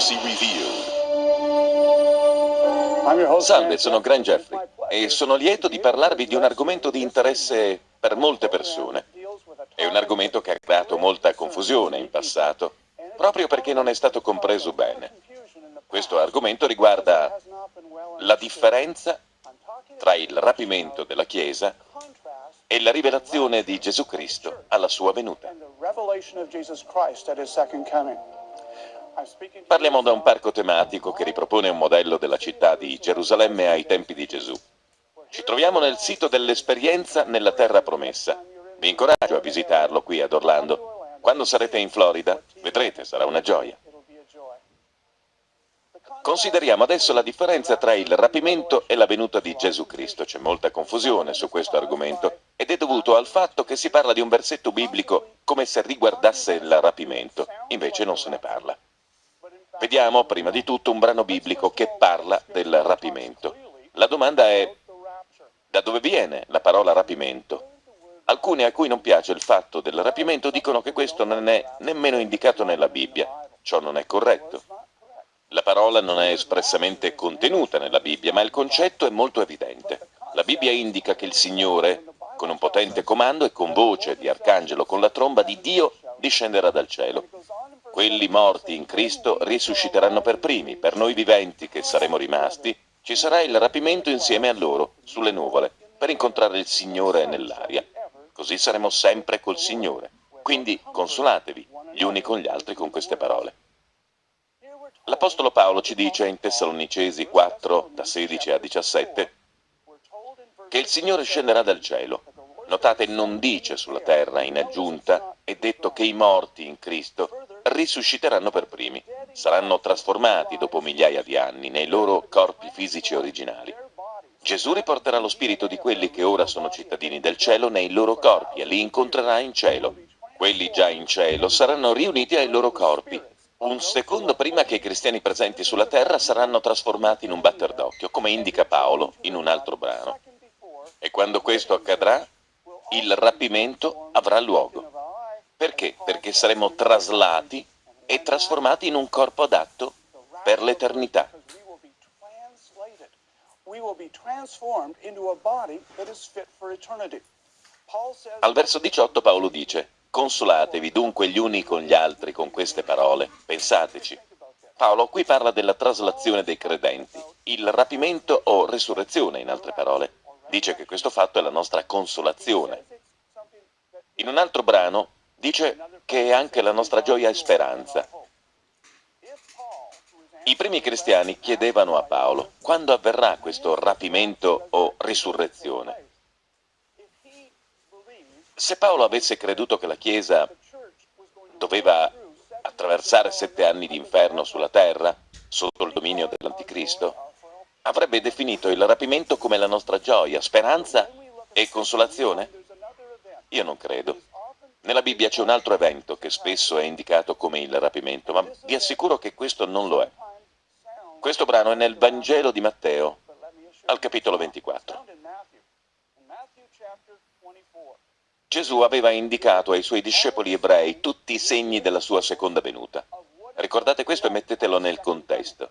Prophecy Revealed. Salve, sono Grant Jeffrey e sono lieto di parlarvi di un argomento di interesse per molte persone. È un argomento che ha creato molta confusione in passato, proprio perché non è stato compreso bene. Questo argomento riguarda la differenza tra il rapimento della Chiesa e la rivelazione di Gesù Cristo alla sua venuta. Parliamo da un parco tematico che ripropone un modello della città di Gerusalemme ai tempi di Gesù. Ci troviamo nel sito dell'esperienza nella terra promessa. Vi incoraggio a visitarlo qui ad Orlando. Quando sarete in Florida, vedrete, sarà una gioia. Consideriamo adesso la differenza tra il rapimento e la venuta di Gesù Cristo. C'è molta confusione su questo argomento ed è dovuto al fatto che si parla di un versetto biblico come se riguardasse il rapimento, invece non se ne parla. Vediamo prima di tutto un brano biblico che parla del rapimento. La domanda è da dove viene la parola rapimento? Alcuni a cui non piace il fatto del rapimento dicono che questo non è nemmeno indicato nella Bibbia. Ciò non è corretto. La parola non è espressamente contenuta nella Bibbia, ma il concetto è molto evidente. La Bibbia indica che il Signore, con un potente comando e con voce di arcangelo con la tromba di Dio, discenderà dal cielo. Quelli morti in Cristo risusciteranno per primi, per noi viventi che saremo rimasti, ci sarà il rapimento insieme a loro, sulle nuvole, per incontrare il Signore nell'aria. Così saremo sempre col Signore. Quindi consolatevi gli uni con gli altri con queste parole. L'Apostolo Paolo ci dice in Tessalonicesi 4, da 16 a 17, che il Signore scenderà dal cielo. Notate, non dice sulla terra in aggiunta, è detto che i morti in Cristo risusciteranno per primi, saranno trasformati dopo migliaia di anni nei loro corpi fisici originali. Gesù riporterà lo spirito di quelli che ora sono cittadini del cielo nei loro corpi e li incontrerà in cielo. Quelli già in cielo saranno riuniti ai loro corpi un secondo prima che i cristiani presenti sulla terra saranno trasformati in un batter d'occhio, come indica Paolo in un altro brano. E quando questo accadrà, il rapimento avrà luogo. Perché? Perché saremo traslati e trasformati in un corpo adatto per l'eternità. Al verso 18 Paolo dice Consolatevi dunque gli uni con gli altri con queste parole, pensateci. Paolo qui parla della traslazione dei credenti, il rapimento o resurrezione in altre parole. Dice che questo fatto è la nostra consolazione. In un altro brano dice che è anche la nostra gioia e speranza. I primi cristiani chiedevano a Paolo quando avverrà questo rapimento o risurrezione. Se Paolo avesse creduto che la Chiesa doveva attraversare sette anni di inferno sulla terra, sotto il dominio dell'Anticristo, avrebbe definito il rapimento come la nostra gioia, speranza e consolazione? Io non credo. Nella Bibbia c'è un altro evento che spesso è indicato come il rapimento, ma vi assicuro che questo non lo è. Questo brano è nel Vangelo di Matteo, al capitolo 24. Gesù aveva indicato ai suoi discepoli ebrei tutti i segni della sua seconda venuta. Ricordate questo e mettetelo nel contesto.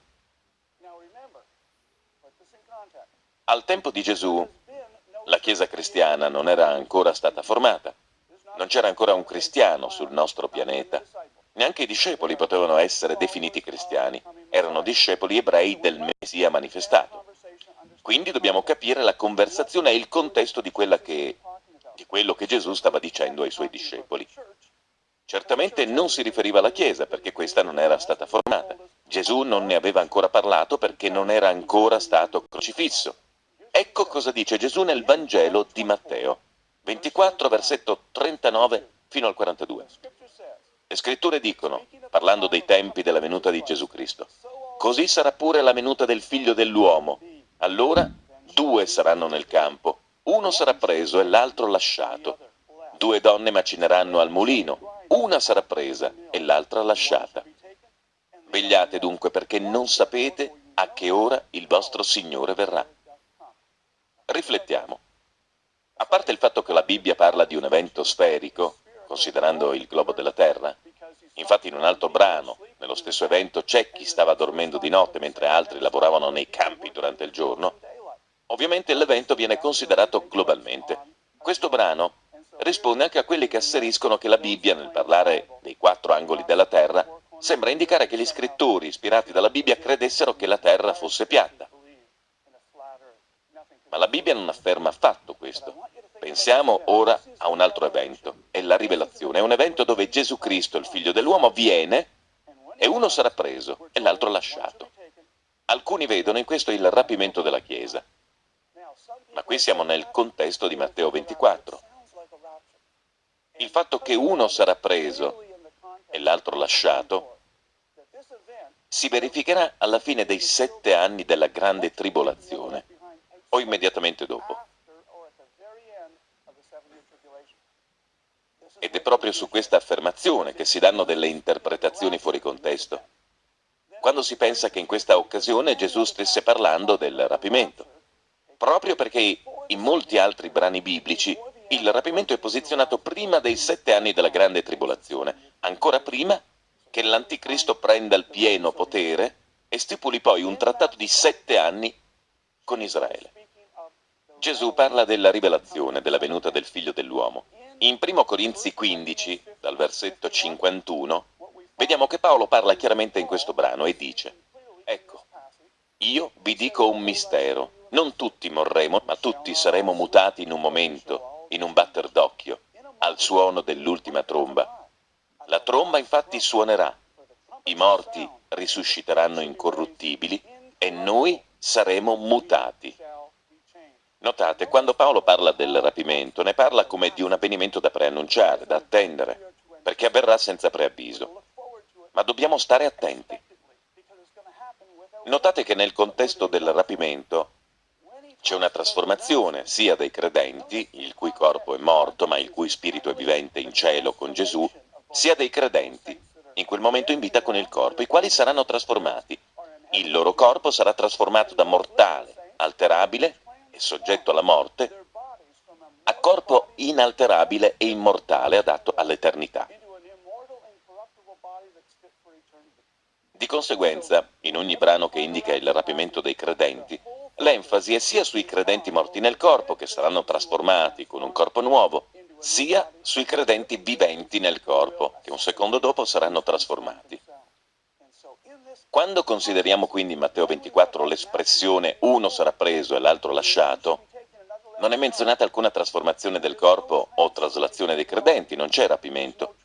Al tempo di Gesù, la Chiesa cristiana non era ancora stata formata. Non c'era ancora un cristiano sul nostro pianeta. Neanche i discepoli potevano essere definiti cristiani. Erano discepoli ebrei del Messia manifestato. Quindi dobbiamo capire la conversazione e il contesto di che di quello che Gesù stava dicendo ai suoi discepoli. Certamente non si riferiva alla Chiesa, perché questa non era stata formata. Gesù non ne aveva ancora parlato perché non era ancora stato crocifisso. Ecco cosa dice Gesù nel Vangelo di Matteo, 24, versetto 39 fino al 42. Le scritture dicono, parlando dei tempi della venuta di Gesù Cristo, così sarà pure la venuta del figlio dell'uomo. Allora due saranno nel campo, uno sarà preso e l'altro lasciato. Due donne macineranno al mulino, una sarà presa e l'altra lasciata. Vegliate dunque perché non sapete a che ora il vostro Signore verrà. Riflettiamo. A parte il fatto che la Bibbia parla di un evento sferico, considerando il globo della Terra, Infatti in un altro brano, nello stesso evento, c'è chi stava dormendo di notte mentre altri lavoravano nei campi durante il giorno. Ovviamente l'evento viene considerato globalmente. Questo brano risponde anche a quelli che asseriscono che la Bibbia, nel parlare dei quattro angoli della terra, sembra indicare che gli scrittori ispirati dalla Bibbia credessero che la terra fosse piatta. Ma la Bibbia non afferma affatto questo. Pensiamo ora a un altro evento, è la rivelazione. È un evento dove Gesù Cristo, il figlio dell'uomo, viene e uno sarà preso e l'altro lasciato. Alcuni vedono in questo il rapimento della Chiesa. Ma qui siamo nel contesto di Matteo 24. Il fatto che uno sarà preso e l'altro lasciato si verificherà alla fine dei sette anni della grande tribolazione o immediatamente dopo. Ed è proprio su questa affermazione che si danno delle interpretazioni fuori contesto. Quando si pensa che in questa occasione Gesù stesse parlando del rapimento, proprio perché in molti altri brani biblici il rapimento è posizionato prima dei sette anni della grande tribolazione, ancora prima che l'anticristo prenda il pieno potere e stipuli poi un trattato di sette anni con Israele. Gesù parla della rivelazione, della venuta del figlio dell'uomo. In 1 Corinzi 15, dal versetto 51, vediamo che Paolo parla chiaramente in questo brano e dice, ecco, io vi dico un mistero, non tutti morremo, ma tutti saremo mutati in un momento, in un batter d'occhio, al suono dell'ultima tromba. La tromba infatti suonerà, i morti risusciteranno incorruttibili e noi saremo mutati. Notate, quando Paolo parla del rapimento, ne parla come di un avvenimento da preannunciare, da attendere, perché avverrà senza preavviso. Ma dobbiamo stare attenti. Notate che nel contesto del rapimento c'è una trasformazione sia dei credenti, il cui corpo è morto ma il cui spirito è vivente in cielo con Gesù, sia dei credenti, in quel momento in vita con il corpo, i quali saranno trasformati. Il loro corpo sarà trasformato da mortale, alterabile, soggetto alla morte, a corpo inalterabile e immortale adatto all'eternità. Di conseguenza, in ogni brano che indica il rapimento dei credenti, l'enfasi è sia sui credenti morti nel corpo, che saranno trasformati con un corpo nuovo, sia sui credenti viventi nel corpo, che un secondo dopo saranno trasformati. Quando consideriamo quindi in Matteo 24 l'espressione uno sarà preso e l'altro lasciato, non è menzionata alcuna trasformazione del corpo o traslazione dei credenti, non c'è rapimento.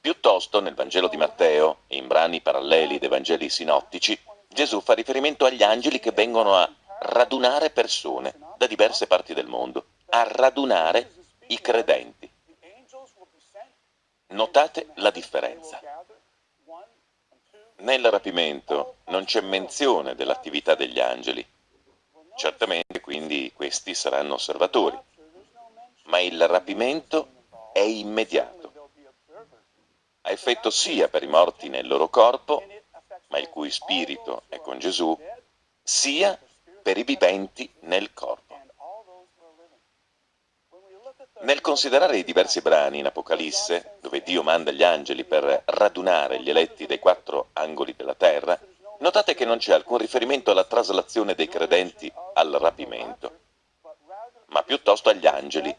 Piuttosto, nel Vangelo di Matteo in brani paralleli dei Vangeli sinottici, Gesù fa riferimento agli angeli che vengono a radunare persone da diverse parti del mondo, a radunare i credenti. Notate la differenza. Nel rapimento non c'è menzione dell'attività degli angeli. Certamente quindi questi saranno osservatori, ma il rapimento è immediato. Ha effetto sia per i morti nel loro corpo, ma il cui spirito è con Gesù, sia per i viventi nel corpo. Nel considerare i diversi brani in Apocalisse, dove Dio manda gli angeli per radunare gli eletti dei quattro angoli della terra, notate che non c'è alcun riferimento alla traslazione dei credenti al rapimento, ma piuttosto agli angeli,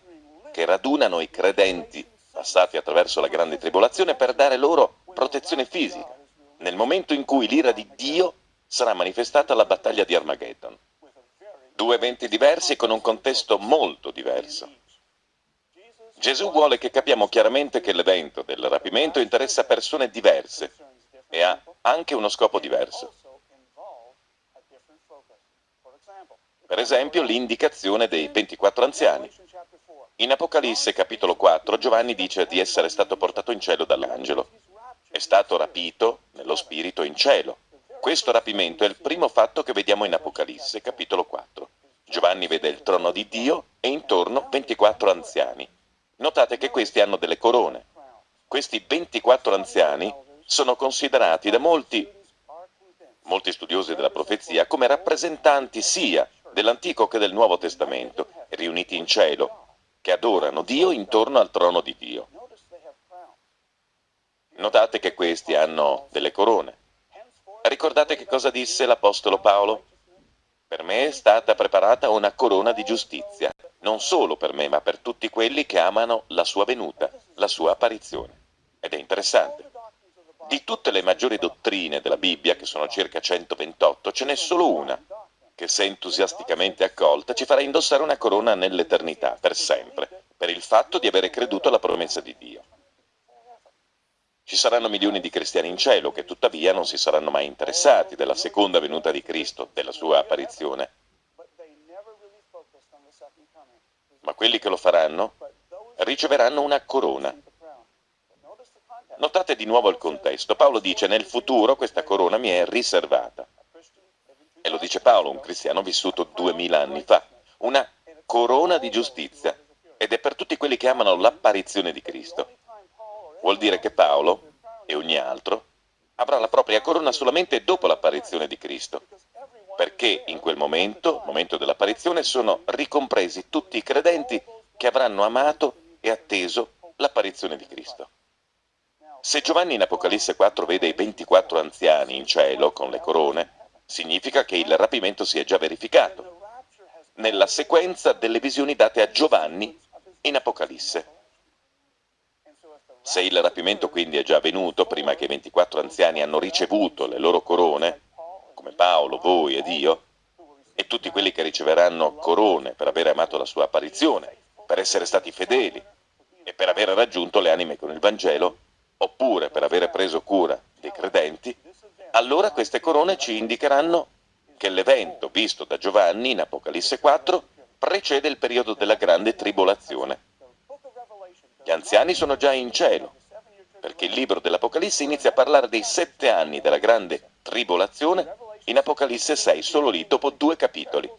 che radunano i credenti passati attraverso la grande tribolazione per dare loro protezione fisica, nel momento in cui l'ira di Dio sarà manifestata alla battaglia di Armageddon. Due eventi diversi con un contesto molto diverso. Gesù vuole che capiamo chiaramente che l'evento del rapimento interessa persone diverse e ha anche uno scopo diverso. Per esempio l'indicazione dei 24 anziani. In Apocalisse capitolo 4 Giovanni dice di essere stato portato in cielo dall'angelo. È stato rapito nello spirito in cielo. Questo rapimento è il primo fatto che vediamo in Apocalisse capitolo 4. Giovanni vede il trono di Dio e intorno 24 anziani. Notate che questi hanno delle corone. Questi 24 anziani sono considerati da molti, molti studiosi della profezia come rappresentanti sia dell'Antico che del Nuovo Testamento, riuniti in cielo, che adorano Dio intorno al trono di Dio. Notate che questi hanno delle corone. Ricordate che cosa disse l'Apostolo Paolo? Per me è stata preparata una corona di giustizia, non solo per me, ma per tutti quelli che amano la sua venuta, la sua apparizione. Ed è interessante. Di tutte le maggiori dottrine della Bibbia, che sono circa 128, ce n'è solo una che se entusiasticamente accolta ci farà indossare una corona nell'eternità, per sempre, per il fatto di avere creduto alla promessa di Dio. Ci saranno milioni di cristiani in cielo che tuttavia non si saranno mai interessati della seconda venuta di Cristo, della sua apparizione. Ma quelli che lo faranno riceveranno una corona. Notate di nuovo il contesto. Paolo dice nel futuro questa corona mi è riservata. E lo dice Paolo, un cristiano vissuto duemila anni fa. Una corona di giustizia. Ed è per tutti quelli che amano l'apparizione di Cristo. Vuol dire che Paolo, e ogni altro, avrà la propria corona solamente dopo l'apparizione di Cristo. Perché in quel momento, momento dell'apparizione, sono ricompresi tutti i credenti che avranno amato e atteso l'apparizione di Cristo. Se Giovanni in Apocalisse 4 vede i 24 anziani in cielo con le corone, significa che il rapimento si è già verificato, nella sequenza delle visioni date a Giovanni in Apocalisse. Se il rapimento quindi è già avvenuto prima che i 24 anziani hanno ricevuto le loro corone, come Paolo, voi ed io, e tutti quelli che riceveranno corone per aver amato la sua apparizione, per essere stati fedeli e per aver raggiunto le anime con il Vangelo, oppure per aver preso cura dei credenti, allora queste corone ci indicheranno che l'evento visto da Giovanni in Apocalisse 4 precede il periodo della grande tribolazione. Gli anziani sono già in cielo, perché il libro dell'Apocalisse inizia a parlare dei sette anni della grande tribolazione in Apocalisse 6, solo lì, dopo due capitoli.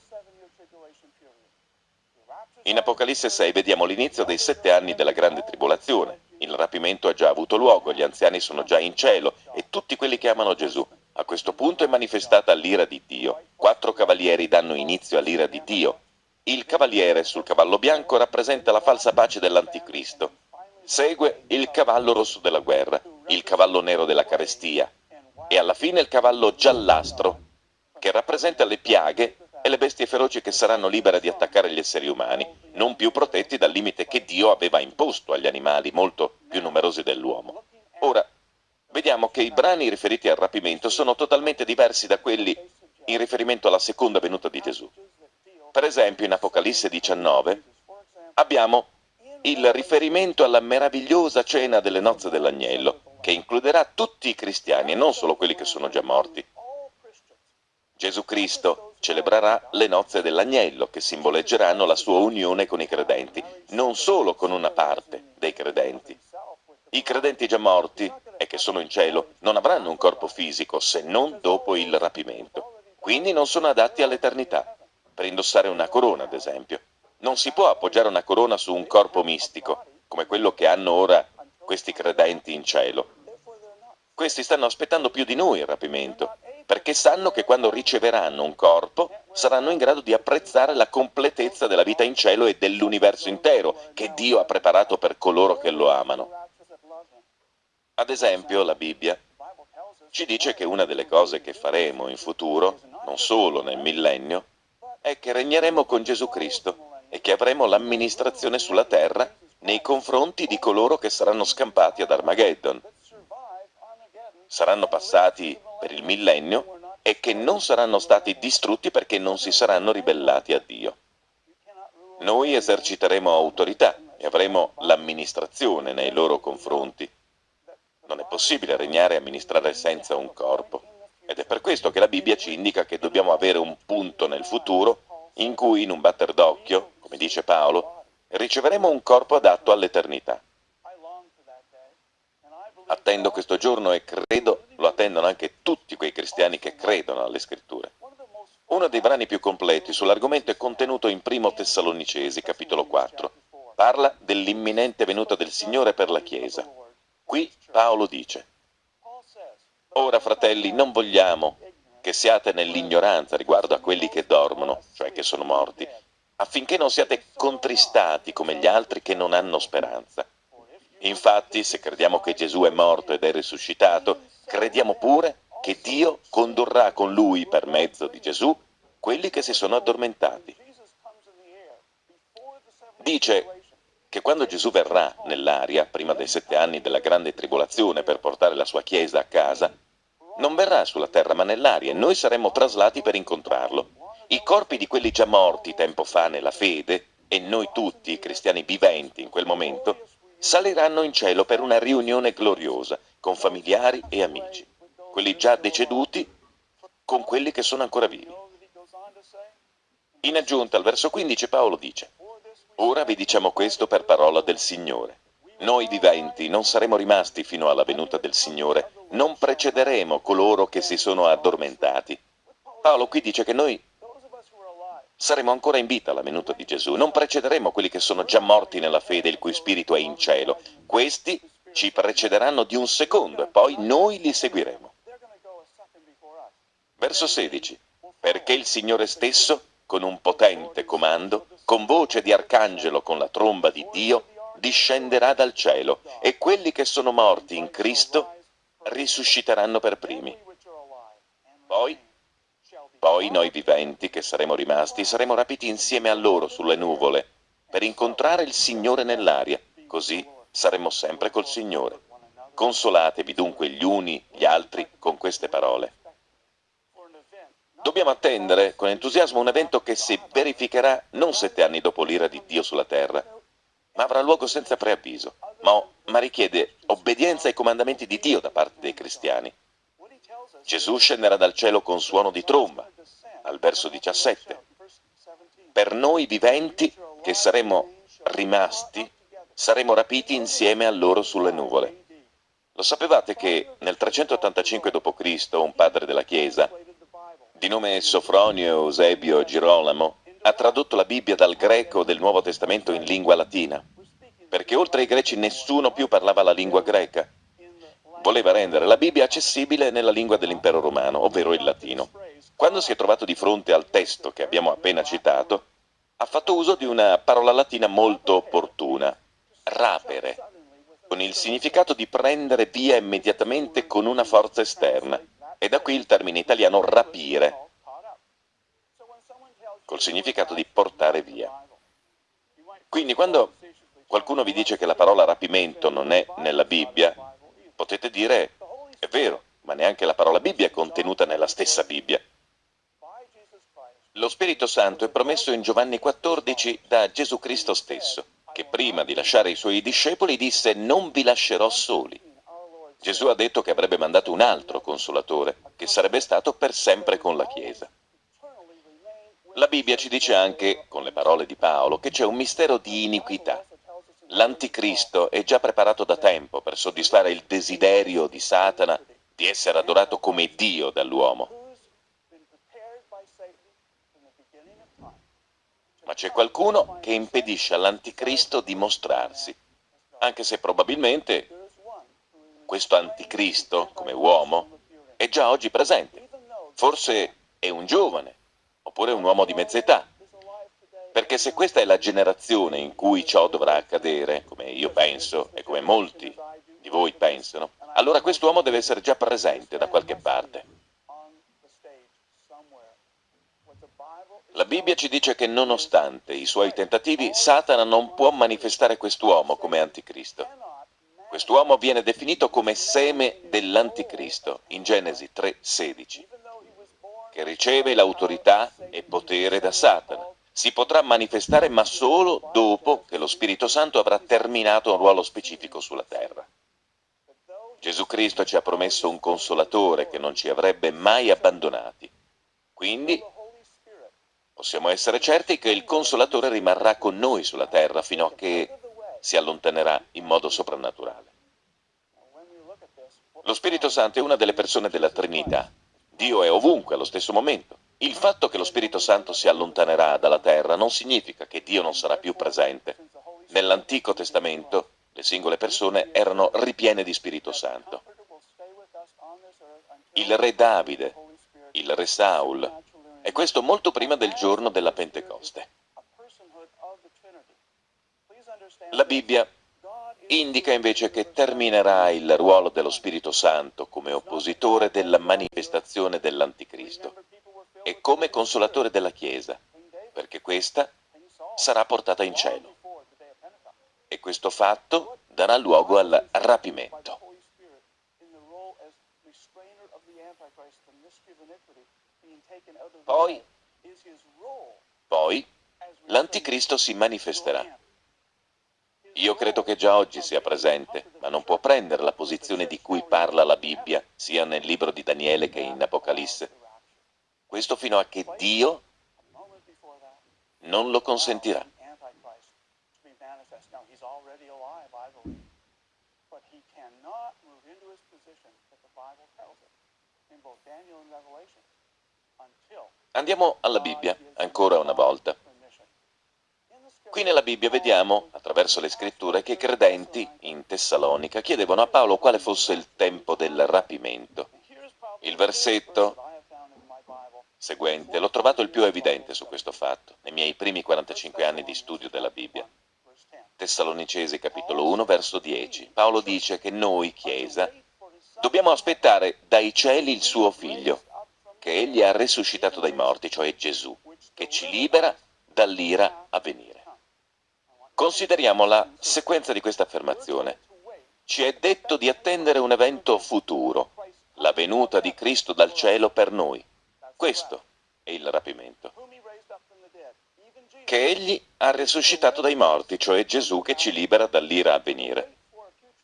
In Apocalisse 6 vediamo l'inizio dei sette anni della grande tribolazione, il rapimento ha già avuto luogo, gli anziani sono già in cielo e tutti quelli che amano Gesù. A questo punto è manifestata l'ira di Dio. Quattro cavalieri danno inizio all'ira di Dio. Il cavaliere sul cavallo bianco rappresenta la falsa pace dell'anticristo. Segue il cavallo rosso della guerra, il cavallo nero della carestia e alla fine il cavallo giallastro, che rappresenta le piaghe e le bestie feroci che saranno libere di attaccare gli esseri umani, non più protetti dal limite che Dio aveva imposto agli animali molto più numerosi dell'uomo. Ora, vediamo che i brani riferiti al rapimento sono totalmente diversi da quelli in riferimento alla seconda venuta di Gesù. Per esempio, in Apocalisse 19 abbiamo il riferimento alla meravigliosa cena delle nozze dell'agnello, che includerà tutti i cristiani e non solo quelli che sono già morti. Gesù Cristo celebrerà le nozze dell'agnello, che simboleggeranno la sua unione con i credenti, non solo con una parte dei credenti. I credenti già morti e che sono in cielo non avranno un corpo fisico se non dopo il rapimento, quindi non sono adatti all'eternità, per indossare una corona ad esempio. Non si può appoggiare una corona su un corpo mistico, come quello che hanno ora questi credenti in cielo. Questi stanno aspettando più di noi il rapimento perché sanno che quando riceveranno un corpo saranno in grado di apprezzare la completezza della vita in cielo e dell'universo intero che Dio ha preparato per coloro che lo amano. Ad esempio, la Bibbia ci dice che una delle cose che faremo in futuro, non solo nel millennio, è che regneremo con Gesù Cristo e che avremo l'amministrazione sulla terra nei confronti di coloro che saranno scampati ad Armageddon. Saranno passati per il millennio e che non saranno stati distrutti perché non si saranno ribellati a Dio. Noi eserciteremo autorità e avremo l'amministrazione nei loro confronti. Non è possibile regnare e amministrare senza un corpo. Ed è per questo che la Bibbia ci indica che dobbiamo avere un punto nel futuro in cui, in un batter d'occhio, come dice Paolo, riceveremo un corpo adatto all'eternità. Attendo questo giorno e credo lo attendono anche tutti quei cristiani che credono alle scritture. Uno dei brani più completi sull'argomento è contenuto in Primo Tessalonicesi, capitolo 4. Parla dell'imminente venuta del Signore per la Chiesa. Qui Paolo dice, Ora, fratelli, non vogliamo che siate nell'ignoranza riguardo a quelli che dormono, cioè che sono morti, affinché non siate contristati come gli altri che non hanno speranza. Infatti, se crediamo che Gesù è morto ed è risuscitato, crediamo pure che Dio condurrà con lui, per mezzo di Gesù, quelli che si sono addormentati. Dice che quando Gesù verrà nell'aria, prima dei sette anni della grande tribolazione, per portare la sua Chiesa a casa, non verrà sulla terra ma nell'aria e noi saremo traslati per incontrarlo. I corpi di quelli già morti tempo fa nella fede, e noi tutti, i cristiani viventi in quel momento, saliranno in cielo per una riunione gloriosa con familiari e amici, quelli già deceduti con quelli che sono ancora vivi. In aggiunta al verso 15 Paolo dice, Ora vi diciamo questo per parola del Signore. Noi viventi non saremo rimasti fino alla venuta del Signore, non precederemo coloro che si sono addormentati. Paolo qui dice che noi saremo ancora in vita alla venuta di Gesù, non precederemo quelli che sono già morti nella fede, il cui spirito è in cielo. Questi ci precederanno di un secondo e poi noi li seguiremo. Verso 16. Perché il Signore stesso, con un potente comando, con voce di arcangelo, con la tromba di Dio, discenderà dal cielo e quelli che sono morti in Cristo risusciteranno per primi. Poi, poi noi viventi che saremo rimasti saremo rapiti insieme a loro sulle nuvole per incontrare il Signore nell'aria, così saremo sempre col Signore. Consolatevi dunque gli uni gli altri con queste parole. Dobbiamo attendere con entusiasmo un evento che si verificherà non sette anni dopo l'ira di Dio sulla terra, ma avrà luogo senza preavviso, ma, ma richiede obbedienza ai comandamenti di Dio da parte dei cristiani. Gesù scenderà dal cielo con suono di tromba, al verso 17. Per noi viventi, che saremo rimasti, saremo rapiti insieme a loro sulle nuvole. Lo sapevate che nel 385 d.C. un padre della Chiesa, di nome Sofronio Eusebio Girolamo, ha tradotto la Bibbia dal greco del Nuovo Testamento in lingua latina, perché oltre ai greci nessuno più parlava la lingua greca. Voleva rendere la Bibbia accessibile nella lingua dell'impero romano, ovvero il latino. Quando si è trovato di fronte al testo che abbiamo appena citato, ha fatto uso di una parola latina molto opportuna, rapere, con il significato di prendere via immediatamente con una forza esterna, e da qui il termine italiano rapire, col significato di portare via. Quindi quando qualcuno vi dice che la parola rapimento non è nella Bibbia, potete dire, è vero, ma neanche la parola Bibbia è contenuta nella stessa Bibbia. Lo Spirito Santo è promesso in Giovanni 14 da Gesù Cristo stesso, che prima di lasciare i suoi discepoli disse non vi lascerò soli. Gesù ha detto che avrebbe mandato un altro consolatore, che sarebbe stato per sempre con la Chiesa. La Bibbia ci dice anche, con le parole di Paolo, che c'è un mistero di iniquità. L'anticristo è già preparato da tempo per soddisfare il desiderio di Satana di essere adorato come Dio dall'uomo. Ma c'è qualcuno che impedisce all'anticristo di mostrarsi, anche se probabilmente questo anticristo, come uomo, è già oggi presente. Forse è un giovane, oppure un uomo di mezza età. Perché se questa è la generazione in cui ciò dovrà accadere, come io penso e come molti di voi pensano, allora quest'uomo deve essere già presente da qualche parte. La Bibbia ci dice che nonostante i suoi tentativi, Satana non può manifestare quest'uomo come anticristo. Quest'uomo viene definito come seme dell'anticristo in Genesi 3,16 che riceve l'autorità e potere da Satana. Si potrà manifestare ma solo dopo che lo Spirito Santo avrà terminato un ruolo specifico sulla terra. Gesù Cristo ci ha promesso un consolatore che non ci avrebbe mai abbandonati. Quindi possiamo essere certi che il consolatore rimarrà con noi sulla terra fino a che si allontanerà in modo soprannaturale. Lo Spirito Santo è una delle persone della Trinità Dio è ovunque allo stesso momento. Il fatto che lo Spirito Santo si allontanerà dalla terra non significa che Dio non sarà più presente. Nell'Antico Testamento le singole persone erano ripiene di Spirito Santo. Il re Davide, il re Saul, e questo molto prima del giorno della Pentecoste. La Bibbia indica invece che terminerà il ruolo dello Spirito Santo come oppositore della manifestazione dell'Anticristo e come consolatore della Chiesa, perché questa sarà portata in cielo. E questo fatto darà luogo al rapimento. Poi, poi l'Anticristo si manifesterà. Io credo che già oggi sia presente, ma non può prendere la posizione di cui parla la Bibbia, sia nel libro di Daniele che in Apocalisse. Questo fino a che Dio non lo consentirà. Andiamo alla Bibbia, ancora una volta. Qui nella Bibbia vediamo, attraverso le scritture, che i credenti in Tessalonica chiedevano a Paolo quale fosse il tempo del rapimento. Il versetto seguente l'ho trovato il più evidente su questo fatto, nei miei primi 45 anni di studio della Bibbia. Tessalonicesi capitolo 1 verso 10. Paolo dice che noi, Chiesa, dobbiamo aspettare dai cieli il suo figlio, che egli ha risuscitato dai morti, cioè Gesù, che ci libera dall'ira a venire. Consideriamo la sequenza di questa affermazione. Ci è detto di attendere un evento futuro, la venuta di Cristo dal cielo per noi. Questo è il rapimento. Che egli ha risuscitato dai morti, cioè Gesù che ci libera dall'ira a venire.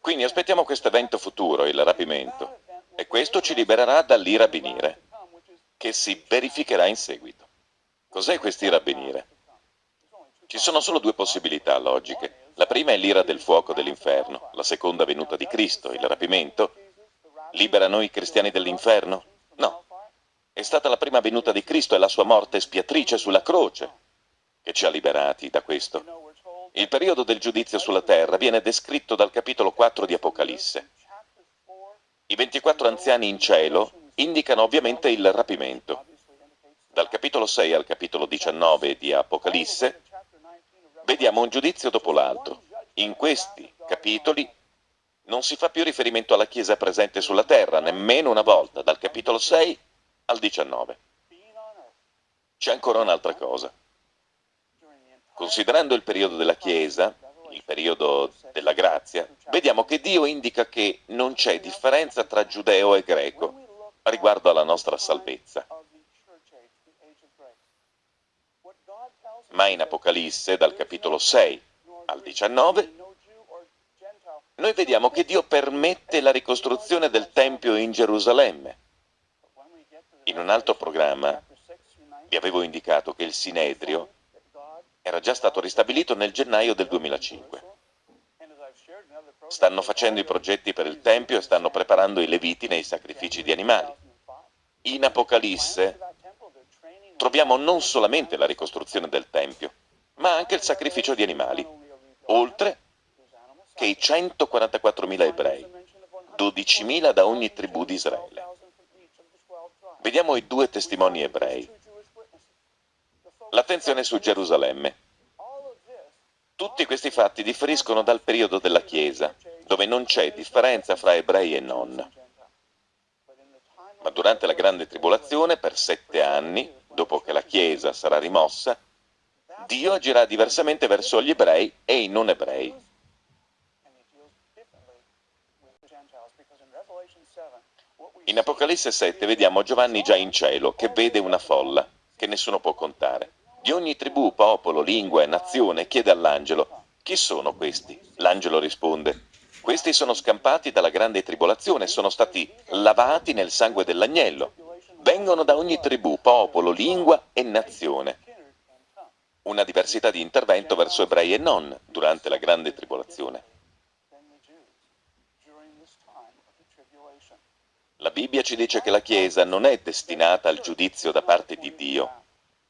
Quindi aspettiamo questo evento futuro, il rapimento, e questo ci libererà dall'ira a venire, che si verificherà in seguito. Cos'è quest'ira a venire? Ci sono solo due possibilità logiche. La prima è l'ira del fuoco dell'inferno, la seconda venuta di Cristo, il rapimento. Libera noi cristiani dall'inferno? No. È stata la prima venuta di Cristo e la sua morte spiatrice sulla croce che ci ha liberati da questo. Il periodo del giudizio sulla terra viene descritto dal capitolo 4 di Apocalisse. I 24 anziani in cielo indicano ovviamente il rapimento. Dal capitolo 6 al capitolo 19 di Apocalisse vediamo un giudizio dopo l'altro. In questi capitoli non si fa più riferimento alla Chiesa presente sulla terra, nemmeno una volta, dal capitolo 6 al 19. C'è ancora un'altra cosa. Considerando il periodo della Chiesa, il periodo della grazia, vediamo che Dio indica che non c'è differenza tra giudeo e greco riguardo alla nostra salvezza. ma in Apocalisse, dal capitolo 6 al 19, noi vediamo che Dio permette la ricostruzione del Tempio in Gerusalemme. In un altro programma vi avevo indicato che il Sinedrio era già stato ristabilito nel gennaio del 2005. Stanno facendo i progetti per il Tempio e stanno preparando i Leviti nei sacrifici di animali. In Apocalisse troviamo non solamente la ricostruzione del Tempio, ma anche il sacrificio di animali, oltre che i 144.000 ebrei, 12.000 da ogni tribù di Israele. Vediamo i due testimoni ebrei. L'attenzione su Gerusalemme. Tutti questi fatti differiscono dal periodo della Chiesa, dove non c'è differenza fra ebrei e non. Ma durante la grande tribolazione, per sette anni, dopo che la Chiesa sarà rimossa, Dio agirà diversamente verso gli ebrei e i non ebrei. In Apocalisse 7 vediamo Giovanni già in cielo, che vede una folla, che nessuno può contare. Di ogni tribù, popolo, lingua e nazione chiede all'angelo, chi sono questi? L'angelo risponde, questi sono scampati dalla grande tribolazione, sono stati lavati nel sangue dell'agnello vengono da ogni tribù, popolo, lingua e nazione. Una diversità di intervento verso ebrei e non durante la grande tribolazione. La Bibbia ci dice che la Chiesa non è destinata al giudizio da parte di Dio.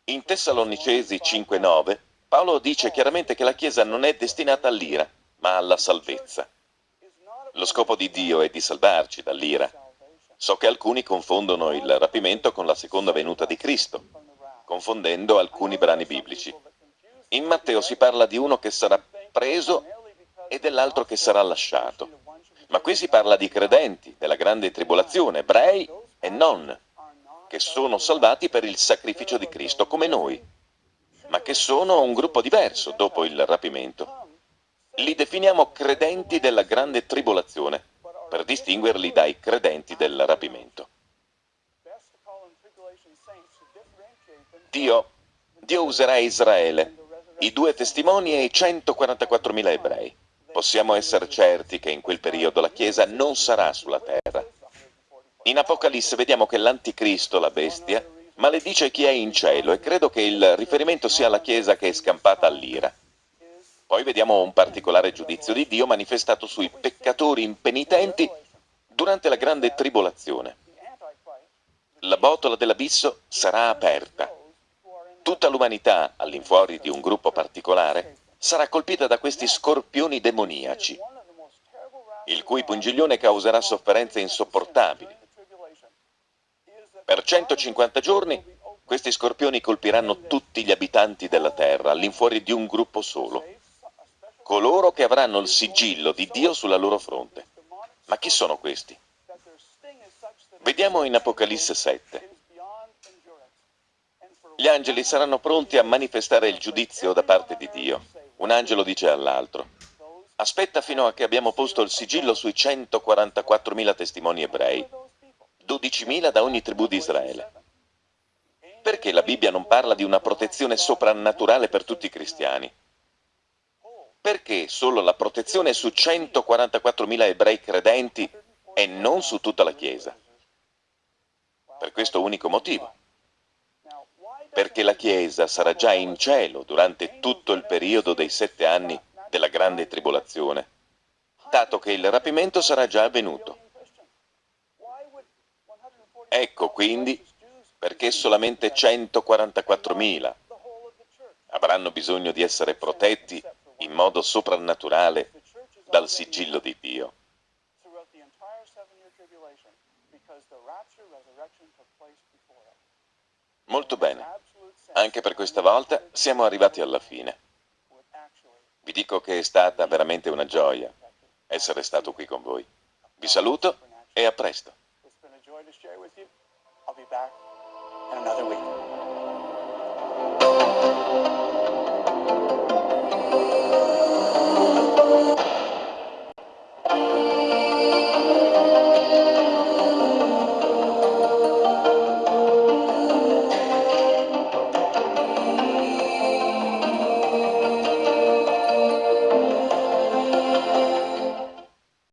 In Tessalonicesi 5.9 Paolo dice chiaramente che la Chiesa non è destinata all'ira, ma alla salvezza. Lo scopo di Dio è di salvarci dall'ira, So che alcuni confondono il rapimento con la seconda venuta di Cristo, confondendo alcuni brani biblici. In Matteo si parla di uno che sarà preso e dell'altro che sarà lasciato. Ma qui si parla di credenti, della grande tribolazione, ebrei e non, che sono salvati per il sacrificio di Cristo, come noi, ma che sono un gruppo diverso dopo il rapimento. Li definiamo credenti della grande tribolazione, per distinguerli dai credenti del rapimento. Dio, Dio userà Israele, i due testimoni e i 144.000 ebrei. Possiamo essere certi che in quel periodo la Chiesa non sarà sulla terra. In Apocalisse vediamo che l'Anticristo, la bestia, maledice chi è in cielo e credo che il riferimento sia alla Chiesa che è scampata all'ira. Poi vediamo un particolare giudizio di Dio manifestato sui peccatori impenitenti durante la grande tribolazione. La botola dell'abisso sarà aperta Tutta l'umanità, all'infuori di un gruppo particolare, sarà colpita da questi scorpioni demoniaci, il cui pungiglione causerà sofferenze insopportabili. Per 150 giorni questi scorpioni colpiranno tutti gli abitanti della terra, all'infuori di un gruppo solo, coloro che avranno il sigillo di Dio sulla loro fronte. Ma chi sono questi? Vediamo in Apocalisse 7. Gli angeli saranno pronti a manifestare il giudizio da parte di Dio. Un angelo dice all'altro, aspetta fino a che abbiamo posto il sigillo sui 144.000 testimoni ebrei, 12.000 da ogni tribù di Israele. Perché la Bibbia non parla di una protezione soprannaturale per tutti i cristiani? Perché solo la protezione su 144.000 ebrei credenti e non su tutta la Chiesa? Per questo unico motivo perché la Chiesa sarà già in cielo durante tutto il periodo dei sette anni della grande tribolazione, dato che il rapimento sarà già avvenuto. Ecco quindi perché solamente 144.000 avranno bisogno di essere protetti in modo soprannaturale dal sigillo di Dio. Molto bene. Anche per questa volta siamo arrivati alla fine. Vi dico che è stata veramente una gioia essere stato qui con voi. Vi saluto e a presto. I'll be back in another week.